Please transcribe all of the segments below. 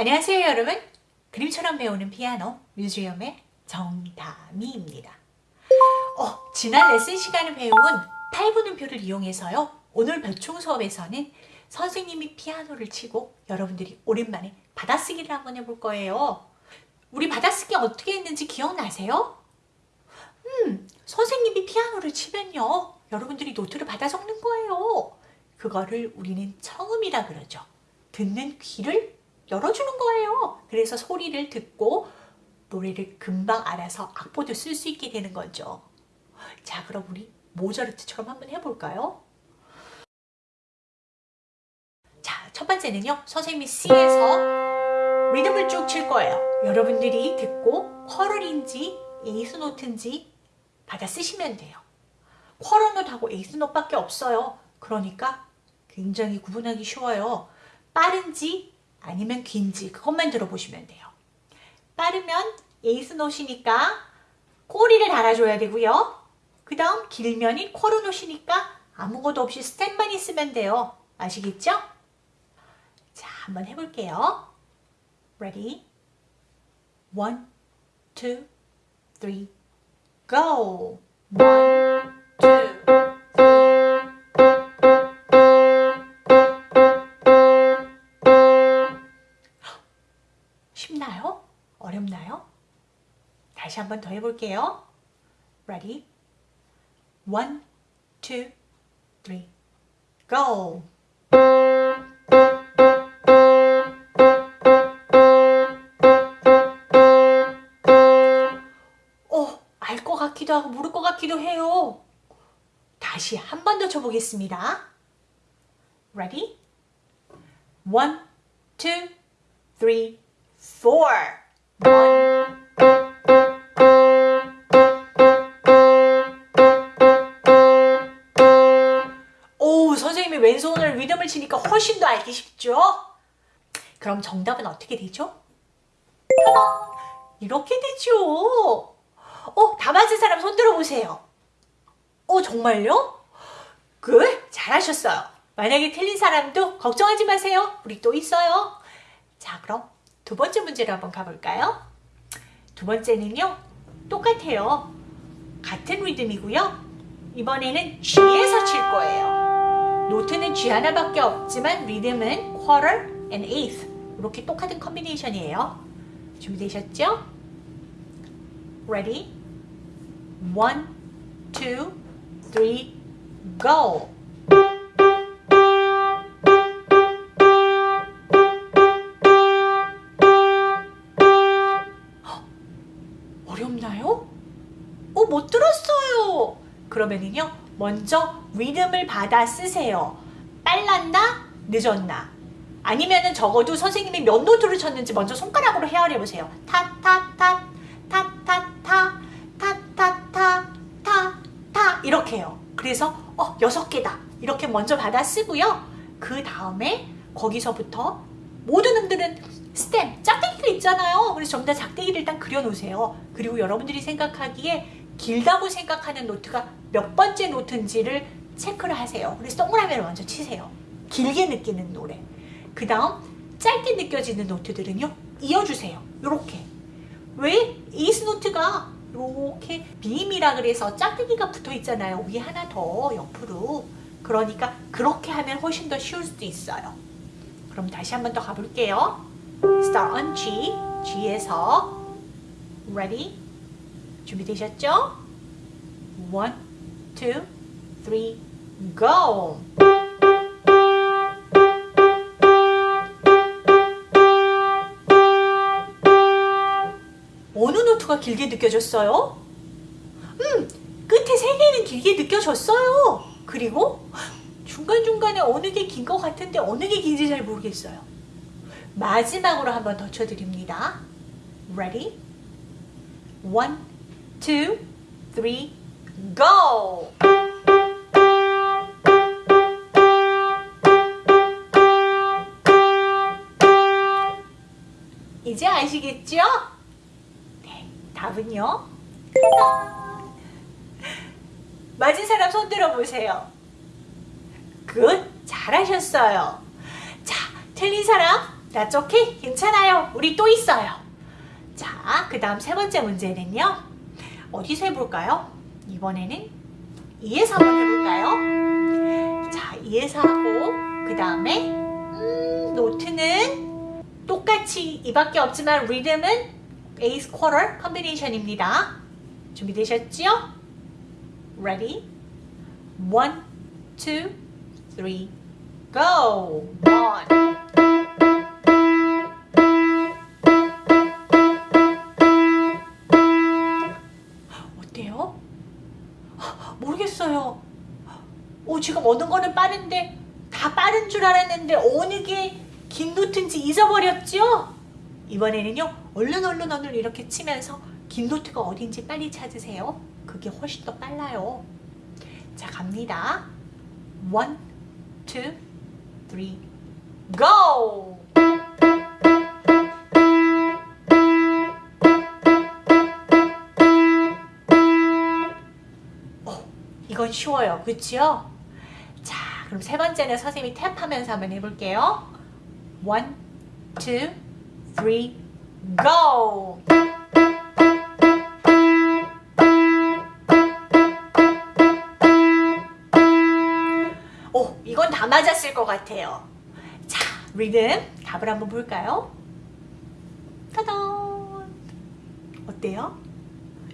안녕하세요 여러분. 그림처럼 배우는 피아노 뮤지엄의 정다미입니다. 어, 지난 레슨 시간에 배운 8분 음표를 이용해서요 오늘 벼총 수업에서는 선생님이 피아노를 치고 여러분들이 오랜만에 받아쓰기를 한번 해볼 거예요. 우리 받아쓰기 어떻게 했는지 기억나세요? 음, 선생님이 피아노를 치면요 여러분들이 노트를 받아 적는 거예요. 그거를 우리는 청음이라 그러죠. 듣는 귀를 열어주는 거예요. 그래서 소리를 듣고 노래를 금방 알아서 악보도 쓸 수 있게 되는 거죠. 자 그럼 우리 모차르트처럼 한번 해볼까요? 자, 첫 번째는요. 선생님이 C에서 리듬을 쭉 칠 거예요. 여러분들이 듣고 쿼럴인지 에이스 노트인지 받아 쓰시면 돼요. quarter note하고 eighth note밖에 없어요. 그러니까 굉장히 구분하기 쉬워요. 빠른지 아니면 긴지 그것만 들어보시면 돼요. 빠르면 eighth note니까 꼬리를 달아줘야 되고요. 그 다음 길면 quarter note니까 아무것도 없이 stem만 있으면 돼요. 아시겠죠? 자, 한번 해볼게요. Ready? One, two, three, go! One, two, 한 번 더 해볼게요. Ready? One, two, three, go! 어, 알것 같기도 하고 모를 것 같기도 해요. 다시 한 번 더 쳐보겠습니다. Ready? One, two, three, four. One. 리듬을 치니까 훨씬 더 알기 쉽죠? 그럼 정답은 어떻게 되죠? 이렇게 되죠. 어, 다 맞은 사람 손 들어보세요. 어, 정말요? 그 잘하셨어요. 만약에 틀린 사람도 걱정하지 마세요. 우리 또 있어요. 자, 그럼 두 번째 문제로 한번 가볼까요? 두 번째는요. 똑같아요. 같은 리듬이고요. 이번에는 G에서 칠 거예요. 노트는 G 하나밖에 없지만 리듬은 quarter and eighth 이렇게 똑같은 컨비네이션이에요. 준비되셨죠? Ready? One, two, three, go! 어렵나요? 어, 못 들었어요. 그러면은요, 먼저 리듬을 받아 쓰세요. 빨랐나? 늦었나? 아니면 은 적어도 선생님이 몇 노트를 쳤는지 먼저 손가락으로 헤아려보세요. 타타타 타타타 타타타 타타 이렇게요. 그래서 어 여섯 개다 이렇게 먼저 받아 쓰고요. 그 다음에 거기서부터 모든 음들은 스템 짝대기가 있잖아요. 그래서 전부 다 작대기를 일단 그려놓으세요. 그리고 여러분들이 생각하기에 길다고 생각하는 노트가 몇 번째 노트인지를 체크를 하세요. 그래서 동그라미를 먼저 치세요. 길게 느끼는 노래. 그 다음 짧게 느껴지는 노트들은요. 이어주세요. 이렇게. 왜? 이스 노트가 이렇게 빔이라 그래서 짝대기가 붙어 있잖아요. 위에 하나 더 옆으로. 그러니까 그렇게 하면 훨씬 더 쉬울 수도 있어요. 그럼 다시 한 번 더 가볼게요. Start on G, G에서 Ready? 준비되셨죠? One, go! 어느 노트가 길게 느껴졌어요? 음, 끝에 세 개는 길게 느껴졌어요. 그리고 중간중간에 어느 게 긴 것 같은데 어느 게 긴지 잘 모르겠어요. 마지막으로 한번 더 쳐드립니다. Ready? One, two, three, go! 이제 아시겠죠? 네, 답은요? 맞은 사람 손 들어보세요. Good! 잘하셨어요. 자, 틀린 사람 That's okay. 괜찮아요. 우리 또 있어요. 자, 그 다음 세 번째 문제는요. 어디서 해볼까요? 이번에는 E에서 한번 해볼까요? 자, E에서 하고 그 다음에 음, note는 똑같이 E밖에 없지만 리듬은 eighth quarter combination입니다. 준비되셨죠? Ready? One, two, three, go! One. 모르겠어요. 오, 지금 어느 거는 빠른데 다 빠른 줄 알았는데 어느 게 긴 노트인지 잊어버렸죠? 이번에는요, 얼른 얼른 얼른 이렇게 치면서 긴 노트가 어딘지 빨리 찾으세요. 그게 훨씬 더 빨라요. 자, 갑니다. One, two, three, go! 건 쉬워요. 그치요? 자, 그럼 세 번째는 선생님이 탭하면서 한번 해볼게요. One, two, three, go! 오, 이건 다 맞았을 것 같아요. 자, 리듬 답을 한번 볼까요? 따단! 어때요?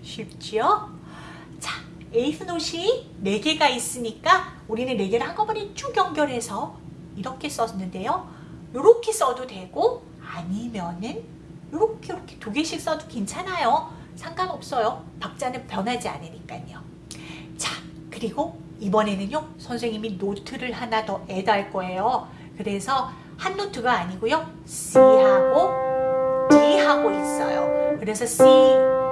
쉽지요? 자, 에이스 노시 4개가 있으니까 우리는 4개를 한꺼번에 쭉 연결해서 이렇게 썼는데요. 이렇게 써도 되고 아니면은 이렇게 이렇게 두 개씩 써도 괜찮아요. 상관없어요. 박자는 변하지 않으니까요. 자, 그리고 이번에는요. 선생님이 note를 하나 더 add할 거예요. 그래서 한 note가 아니고요. C하고 D하고 있어요. 그래서 C,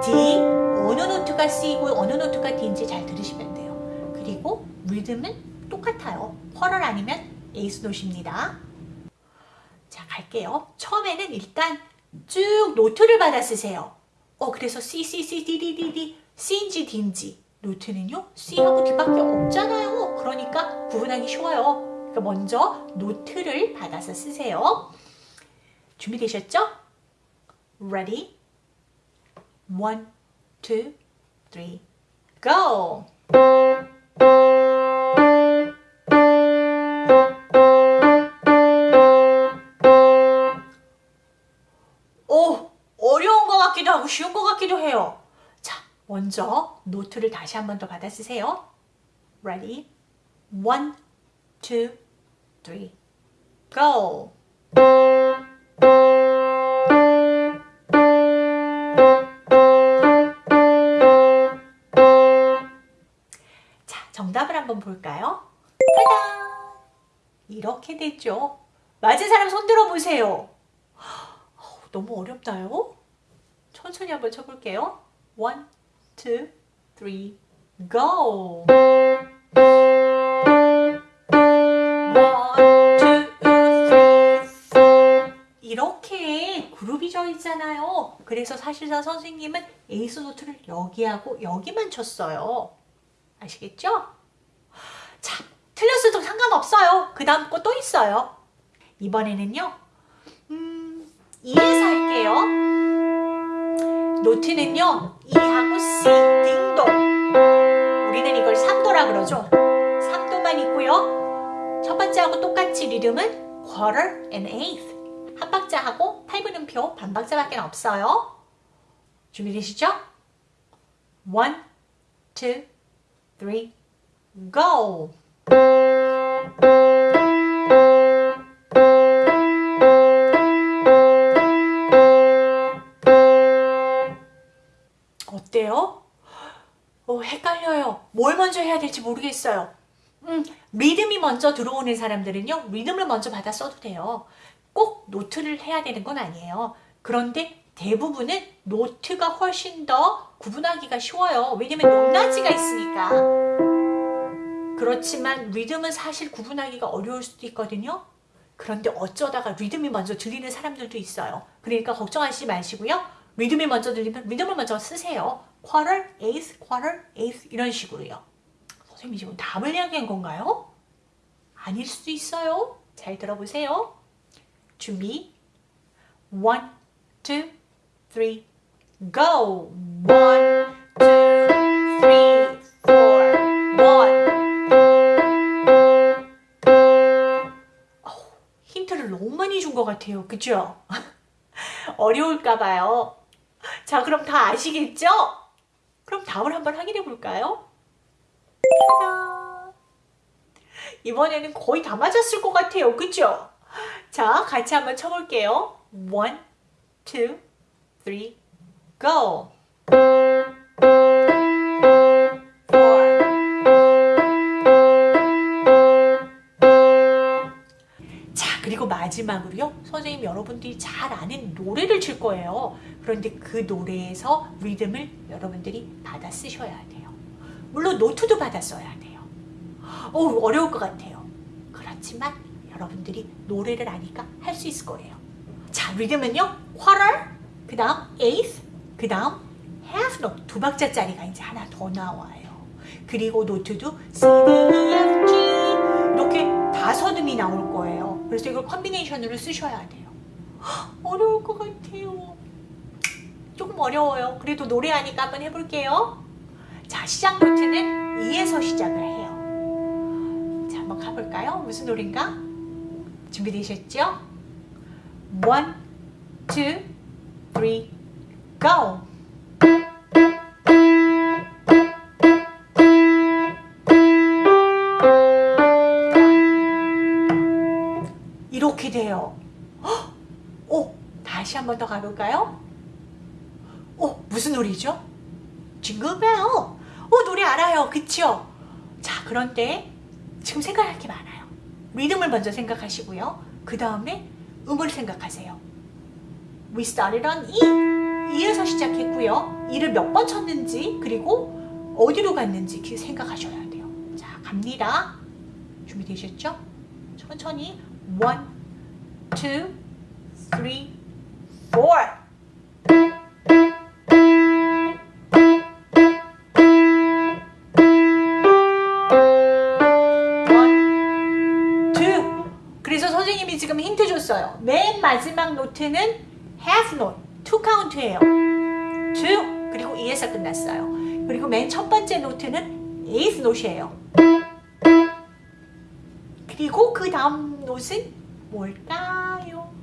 D 어느 note가 C고 어느 note가 D인지 잘 들으시면 돼요. 그리고 리듬은 똑같아요. quarter 아니면 eighth note입니다. 자 갈게요. 처음에는 일단 쭉 노트를 받아 쓰세요. 어 그래서 C, C, C, D, D, D, D, C인지 D인지 노트는요 C하고 D밖에 없잖아요. 그러니까 구분하기 쉬워요. 그러니까 먼저 노트를 받아서 쓰세요. 준비되셨죠? Ready? One, two, three, go! 오, 어려운 것 같기도 하고 쉬운 것 같기도 해요. 자, 먼저 노트를 다시 한 번 더 받아 쓰세요. Ready? One, two, three, go! 한번 볼까요? 짜잔! 이렇게 됐죠? 맞은 사람 손 들어보세요. 너무 어렵나요? 천천히 한번 쳐볼게요. One, go! 이렇게 그룹이 져 있잖아요. 그래서 사실상 선생님은 에이스 노트를 여기하고 여기만 쳤어요. 아시겠죠? 자, 틀렸어도 상관없어요. 그 다음 거 또 있어요. 이번에는요. 음, 2에서 할게요. 노트는요. 2하고 C, 딩동. 우리는 이걸 3도라 그러죠. 3도만 있고요. 첫 번째하고 똑같이 리듬은 quarter and eighth. 한 박자하고 8분음표 반 박자밖에 없어요. 준비되시죠? One, two, three, go! 어때요? 어, 헷갈려요. 뭘 먼저 해야 될지 모르겠어요. 음, 리듬이 먼저 들어오는 사람들은요, 리듬을 먼저 받아 써도 돼요. 꼭 노트를 해야 되는 건 아니에요. 그런데 대부분은 노트가 훨씬 더 구분하기가 쉬워요. 왜냐면 높낮이가 있으니까. 그렇지만 리듬은 사실 구분하기가 어려울 수도 있거든요. 그런데 어쩌다가 리듬이 먼저 들리는 사람들도 있어요. 그러니까 걱정하시지 마시고요. 리듬이 먼저 들리면 리듬을 먼저 쓰세요. quarter, eighth, quarter, eighth 이런 식으로요. 선생님이 지금 답을 이야기한 건가요? 아닐 수도 있어요. 잘 들어보세요. 준비, one, go. one, 많이 준 것 같아요. 그죠? 어려울까 봐요. 자, 그럼 다 아시겠죠? 그럼 다음을 한번 확인해 볼까요? 이번에는 거의 다 맞았을 것 같아요. 그죠? 자, 같이 한번 쳐볼게요. One, two, three, go. 마지막으로요. 선생님 여러분들이 잘 아는 노래를 칠 거예요. 그런데 그 노래에서 리듬을 여러분들이 받아 쓰셔야 돼요. 물론 노트도 받아 써야 돼요. 어 어려울 것 같아요. 그렇지만 여러분들이 노래를 아니까 할 수 있을 거예요. 자, 리듬은요. quarter, 그 다음 eighth, 그 다음 half note 두 박자짜리가 이제 하나 더 나와요. 그리고 노트도 C, D, E, F, G 이렇게 다섯 음이 나올 거예요. 그래서 이걸 컨비네이션으로 쓰셔야 돼요. 헉, 어려울 것 같아요. 조금 어려워요. 그래도 노래하니까 한번 해볼게요. 자, 시작 노트는 2에서 시작을 해요. 자, 한번 가볼까요? 무슨 노래인가? 준비되셨죠? One, two, three, go! 다시 한번 더 가볼까요? 어, 무슨 노래죠? 징글벨. 어, 노래 알아요. 그쵸? 자, 그런데 지금 생각할 게 많아요. 리듬을 먼저 생각하시고요. 그 다음에 음을 생각하세요. We started on E. E에서 시작했고요. E를 몇 번 쳤는지 그리고 어디로 갔는지 그 생각하셔야 돼요. 자, 갑니다. 준비되셨죠? 천천히 one, two, three, four. one, two. 그래서 선생님이 지금 힌트 줬어요. 맨 마지막 노트는 half note, two count예요. two 그리고 e에서 끝났어요. 그리고 맨 첫 번째 노트는 eighth note이에요. 그리고 그 다음 노트는 뭘까요?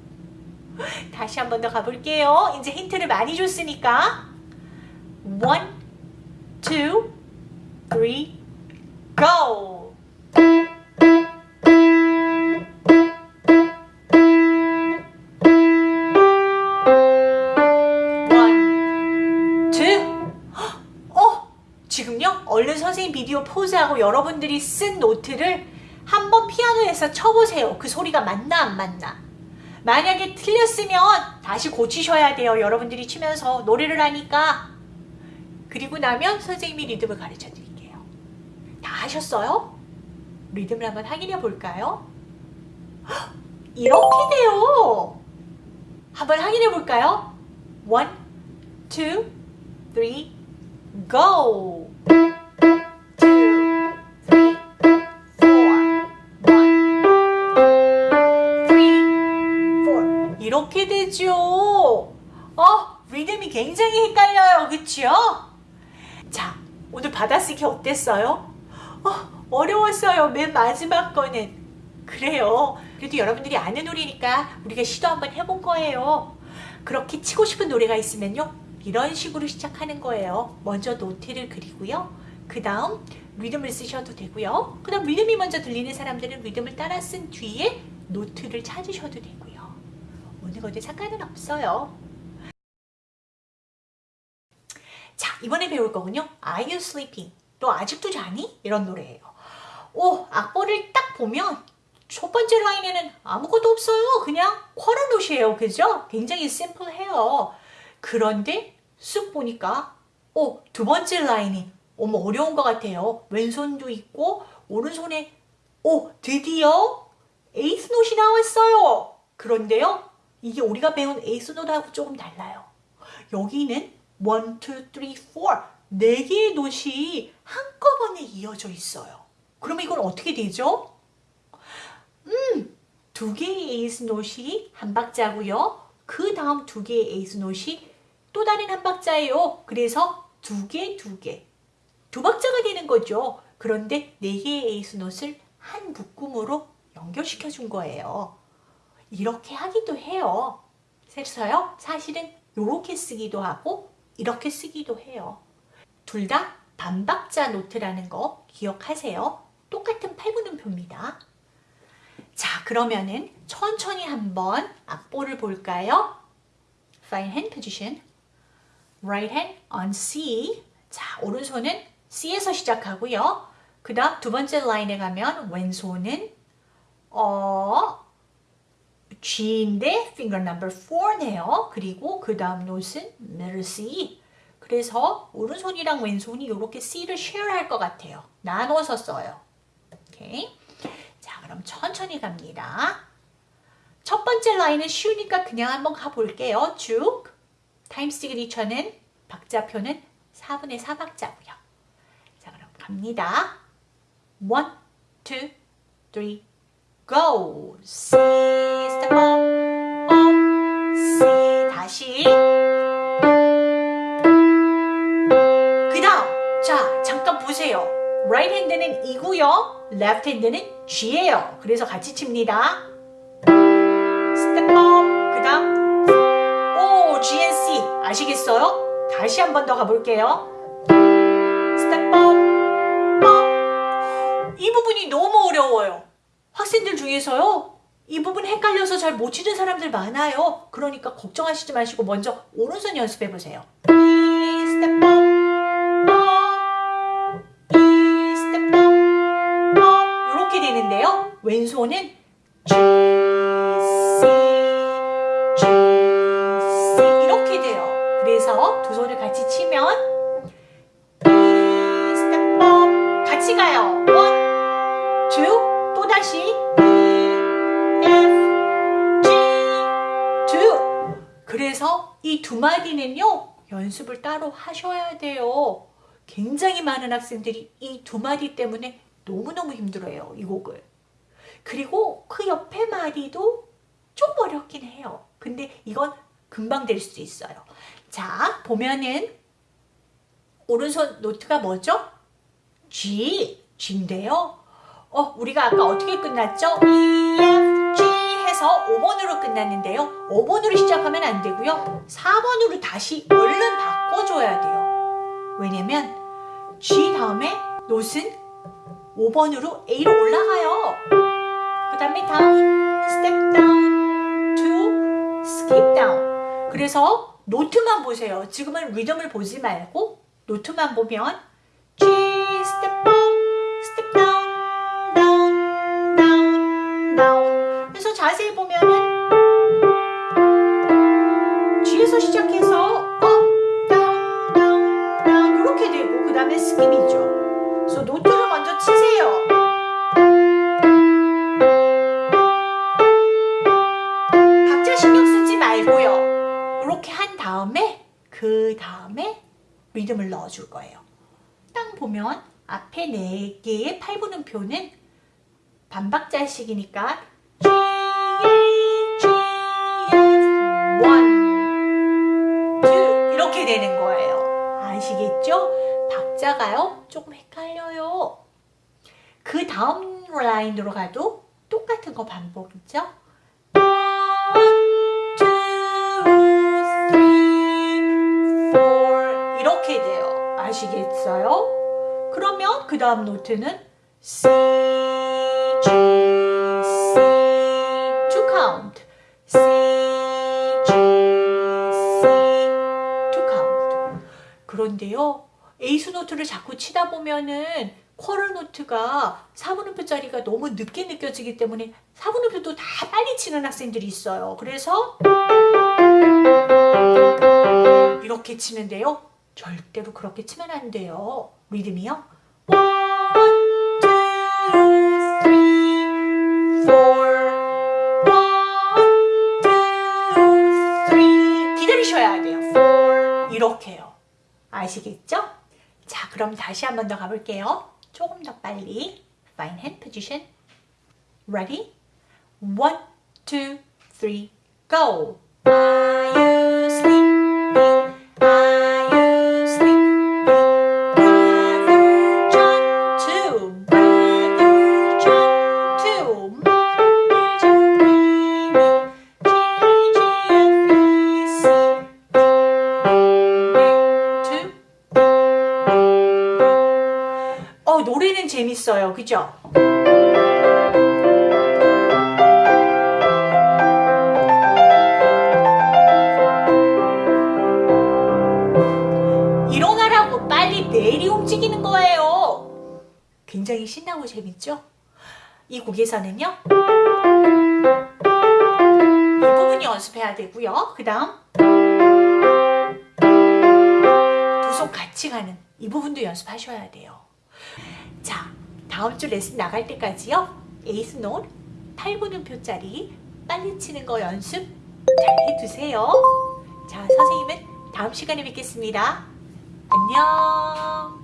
다시 한 번 더 가볼게요. 이제 힌트를 많이 줬으니까 one, two, three, go. 어? 얼른 선생님 비디오 포즈하고 여러분들이 쓴 노트를 한번 피아노에서 쳐보세요. 그 소리가 맞나 안 맞나. 만약에 틀렸으면 다시 고치셔야 돼요. 여러분들이 치면서 노래를 하니까. 그리고 나면 선생님이 리듬을 가르쳐 드릴게요. 다 하셨어요? 리듬을 한번 확인해 볼까요? 헉, 이렇게 돼요. 한번 확인해 볼까요? One, two, three, go. 이렇게 되죠. 어, 리듬이 굉장히 헷갈려요. 그쵸? 자, 오늘 받아쓰기 어땠어요? 어, 어려웠어요. 맨 마지막 거는. 그래요. 그래도 여러분들이 아는 노래니까 우리가 시도 한번 해본 거예요. 그렇게 치고 싶은 노래가 있으면요. 이런 식으로 시작하는 거예요. 먼저 노트를 그리고요. 그 다음 리듬을 쓰셔도 되고요. 그 다음 리듬이 먼저 들리는 사람들은 리듬을 따라 쓴 뒤에 노트를 찾으셔도 되고요. 어느 것도 상관은 없어요. 자, 이번에 배울 거군요. Are you sleeping? 너 아직도 자니? 이런 노래예요. 오, 악보를 딱 보면 첫 번째 라인에는 아무것도 없어요. 그냥 쿼러노시예요. 그죠? 굉장히 심플해요. 그런데 쑥 보니까 오, 두 번째 라인이 어머 어려운 것 같아요. 왼손도 있고 오른손에 오, 드디어 에이스 노시 나왔어요. 그런데요. 이게 우리가 배운 eighth note하고 조금 달라요. 여기는 1, 2, 3, 4 네 개의 note이 한꺼번에 이어져 있어요. 그러면 이건 어떻게 되죠? 음, 두 개의 에이스 노시 한 박자고요. 그 다음 두 개의 eighth note이 또 다른 한 박자예요. 그래서 두 개, 두 개. 두 박자가 되는 거죠. 그런데 네 개의 eighth note를 한 묶음으로 연결시켜 준 거예요. 이렇게 하기도 해요. 그래서요, 사실은 이렇게 쓰기도 하고 이렇게 쓰기도 해요. 둘 다 반박자 note라는 거 기억하세요. 똑같은 팔분음표입니다. 자, 그러면은 천천히 한번 악보를 볼까요? Find hand position. Right hand on C. 자, 오른손은 C에서 시작하고요. 그 다음 두 번째 라인에 가면 왼손은 어, G인데 finger number 4네요. 그리고 그 다음 note는 middle C. 그래서 오른손이랑 왼손이 이렇게 C를 share 할 것 같아요. 나눠서 써요. 오케이. 자, 그럼 천천히 갑니다. 첫 번째 라인은 쉬우니까 그냥 한번 가볼게요. 쭉. 타임 시그니처는 박자표는 4분의 4박자고요. 자, 그럼 갑니다. 1, 2, 3, go. C, step up, up, C. 다시. 그 다음. 자, 잠깐 보세요. right hand는 이고요. left hand는 G예요. 그래서 같이 칩니다. step up. 그 다음. 오, G and C. 아시겠어요? 다시 한 번 더 가볼게요. step up. up. 이 부분이 너무 어려워요. 학생들 중에서요. 이 부분 헷갈려서 잘 못 치는 사람들 많아요. 그러니까 걱정하시지 마시고 먼저 오른손 연습해 보세요. 이렇게 되는데요. 왼손은 G, C, G, C 이렇게 돼요. 그래서 두 손을 같이 치면. 같이 가요. 그래서 이 두 마디는요 연습을 따로 하셔야 돼요. 굉장히 많은 학생들이 이 두 마디 때문에 너무너무 힘들어요. 이 곡을. 그리고 그 옆에 마디도 좀 어렵긴 해요. 근데 이건 금방 될 수 있어요. 자, 보면은 오른손 노트가 뭐죠? G, G인데요. 어, 우리가 아까 어떻게 끝났죠? E, F, 해서 5번으로 끝났는데요. 5번으로 시작하면 안 되고요. 4번으로 다시 얼른 바꿔줘야 돼요. 왜냐면 G 다음에 노트는 5번으로 A로 올라가요. 그 다음에 down, step down, to skip down. 그래서 노트만 보세요. 지금은 리듬을 보지 말고 노트만 보면 자세히 보면은 G에서 시작해서 up, down, down, down 이렇게 되고 그 다음에 skip이죠. 그래서 note를 먼저 치세요. 박자 신경 쓰지 말고요. 이렇게 한 다음에 그 다음에 리듬을 넣어줄 거예요. 딱 보면 앞에 네 개의 팔분음표는 반박자식이니까 이렇게 되는 거예요. 아시겠죠? 박자가요 조금 헷갈려요. 그 다음 라인으로 가도 똑같은 거 반복이죠. 이렇게 돼요. 아시겠어요? 그러면 그 다음 노트는 C, G, C, to count. C, 그런데요, 에이스 노트를 자꾸 치다 보면은 쿼럴 노트가 4분음표 짜리가 너무 늦게 느껴지기 때문에 4분음표도 다 빨리 치는 학생들이 있어요. 그래서 이렇게 치는데요. 절대로 그렇게 치면 안 돼요. 리듬이요. 아시겠죠? 자, 그럼 다시 한 번 더 가볼게요. 조금 더 빨리. Fine hand position. Ready? One, two, three, go. 그죠? 일어나라고 빨리 뇌리 움직이는 거예요. 굉장히 신나고 재밌죠? 이 곡에서는요. 이 부분이 연습해야 되고요. 그 다음 두 손 같이 가는 이 부분도 연습하셔야 돼요. 자, 다음 주 레슨 나갈 때까지요. eighth note 8분음표짜리 빨리 치는 거 연습 잘 해두세요. 자, 선생님은 다음 시간에 뵙겠습니다. 안녕.